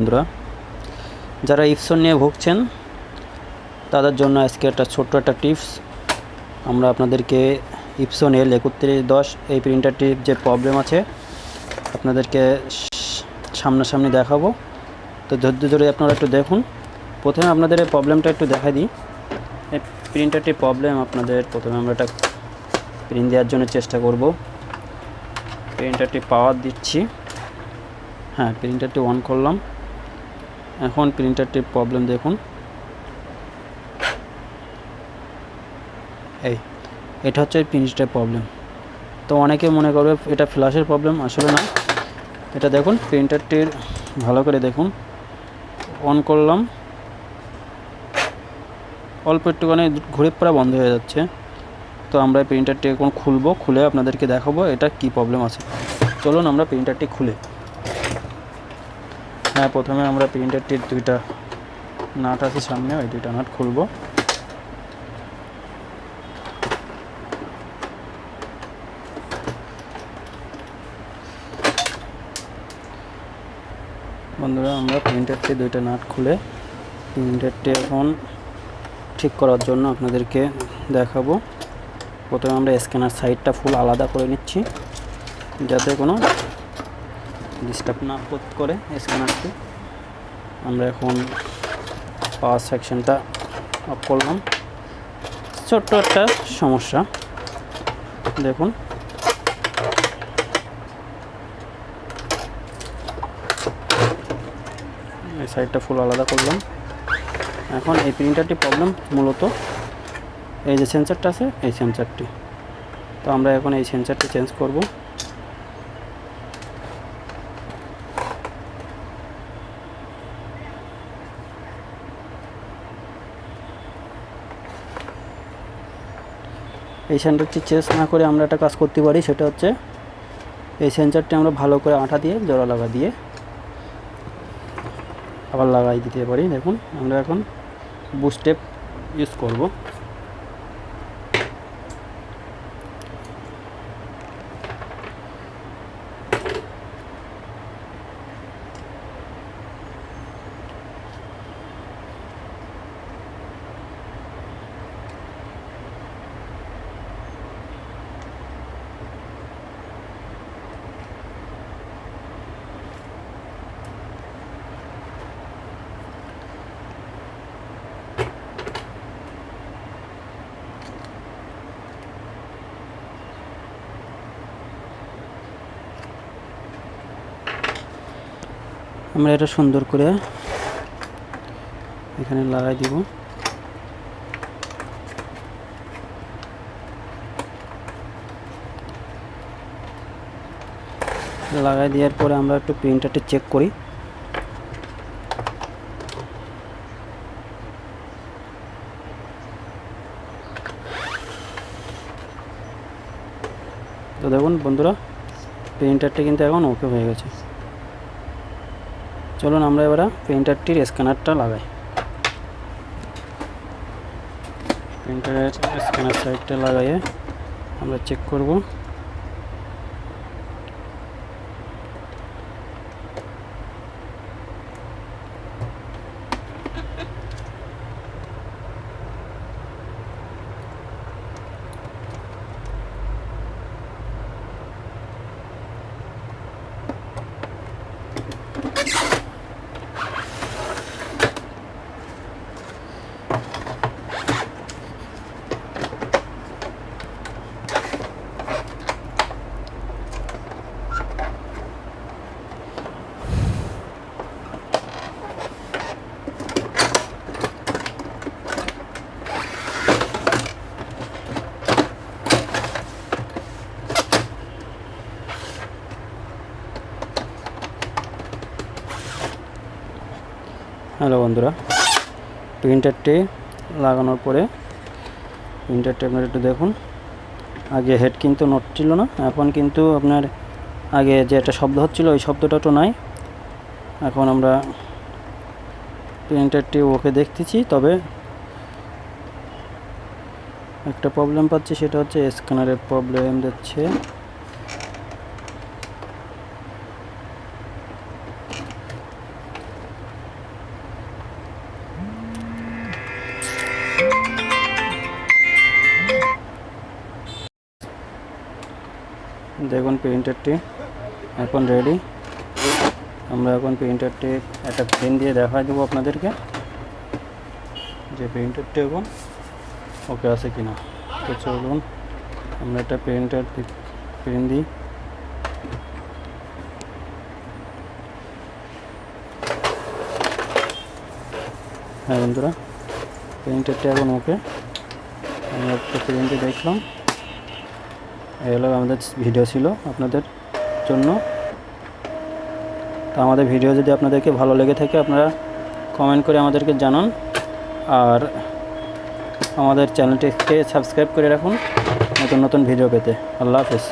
বন্ধুরা, যারা ইপসন নিয়ে ভুগছেন, তাদের জন্য আজকে একটা ছোট্ট একটা টিপস। আমরা আপনাদেরকে ইপসন এল একত্রিশ দশ এই প্রিন্টারটির যে প্রবলেম আছে, আপনাদেরকে সামনাসামনি দেখাবো। তো ধৈর্য ধরে আপনারা একটু দেখুন। প্রথমে আপনাদের এই প্রবলেমটা একটু দেখা দিই। এই প্রিন্টারটির প্রবলেম আপনাদের প্রথমে আমরা একটা প্রিন্ট দেওয়ার জন্য চেষ্টা করব। প্রিন্টারটি পাওয়ার দিচ্ছি। হ্যাঁ প্রিন্টারটি অন করলাম। এখন প্রিন্টারটির প্রবলেম দেখুন। এই, এটা হচ্ছে প্রিন্টারের প্রবলেম তো অনেকে মনে করবে এটা ফ্ল্যাশের প্রবলেম আসলে না। এটা দেখুন প্রিন্টারটির ভালো করে দেখুন। অন করলাম। অল্প একটুখানি ঘুরে পড়া বন্ধ হয়ে যাচ্ছে। তো আমরা প্রিন্টারটি এখন খুলবো, খুলে আপনাদেরকে দেখাবো এটা কি প্রবলেম আছে। চলুন আমরা প্রিন্টারটি খুলে। হ্যাঁ প্রথমে আমরা প্রিন্টারটির দুইটা নাট আছে সামনে, ওই দুইটা নাট খুলবো। বন্ধুরা, আমরা প্রিন্টারটি দুইটা নাট খুলে প্রিন্টারটি এখন ঠিক করার জন্য আপনাদেরকে দেখাবো। প্রথমে আমরা স্ক্যানার সাইডটা ফুল আলাদা করে নিচ্ছি, যাতে কোনো ডিস্টার্ব না করে স্ক্যানারটি আমরা এখন পাওয়ার সেকশনটা অফ করলাম। ছোট্ট একটা সমস্যা। দেখুন। এই সাইডটা ফুল আলাদা করলাম। এখন এই প্রিন্টারটি প্রবলেম মূলত এই যে সেন্সারটা আছে, এই সেন্সারটি তো আমরা এখন এই সেন্সারটি চেঞ্জ করব। এই সেন্টারটি চেস না করে আমরা একটা কাজ করতে পারি, সেটা হচ্ছে এই সেন্সারটি আমরা ভালো করে আঠা দিয়ে, জোড়া লাগা দিয়ে আবার লাগাই দিতে পারি। দেখুন, আমরা এখন বুস্টেপ ইউজ করব। আমরা এটা সুন্দর করে এখানে লাগাই দিব। লাগাই দেওয়ার পরে আমরা একটু প্রিন্টারটি চেক করি। তো দেখুন বন্ধুরা, প্রিন্টারটি কিন্তু এখন ওকে হয়ে গেছে। চলুন আমরা এবার প্রিন্টারটির স্ক্যানারটা লাগাই। প্রিন্টারের স্ক্যানার সাইডটা লাগাইয়ে আমরা চেক করব। হ্যালো বন্ধুরা প্রিন্টারটি লাগানোর পরে প্রিন্টারটি আপনার একটু দেখুন। আগে হেড কিন্তু নট ছিল না, এখন কিন্তু আপনার আগে যে একটা শব্দ হচ্ছিল ওই শব্দটা তো নাই। এখন আমরা প্রিন্টারটি ওকে দেখতেছি, তবে একটা প্রবলেম পাচ্ছি সেটা হচ্ছে স্ক্যানারের প্রবলেম দিচ্ছে। দেখুন প্রিন্টারটি, এখন রেডি আমরা এখন প্রিন্টারটি একটা পেন দিয়ে দেখা দেবো আপনাদেরকে। যে প্রিন্টারটি এখন ওকে আছে কিনা। তো চলুন, আমরা একটা প্রিন্টার পেন দিই। হ্যাঁ বন্ধুরা প্রিন্টারটি এখন ওকে আমরা একটা প্রিন্টে দেখলাম। এগুলো আমাদের ভিডিও ছিল আপনাদের জন্য। তো আমাদের ভিডিও যদি আপনাদেরকে ভালো লেগে থাকে, আপনারা কমেন্ট করে আমাদেরকে জানান। আর আমাদের চ্যানেলটিকে সাবস্ক্রাইব করে রাখুন নতুন নতুন ভিডিও পেতে। আল্লাহ হাফেজ।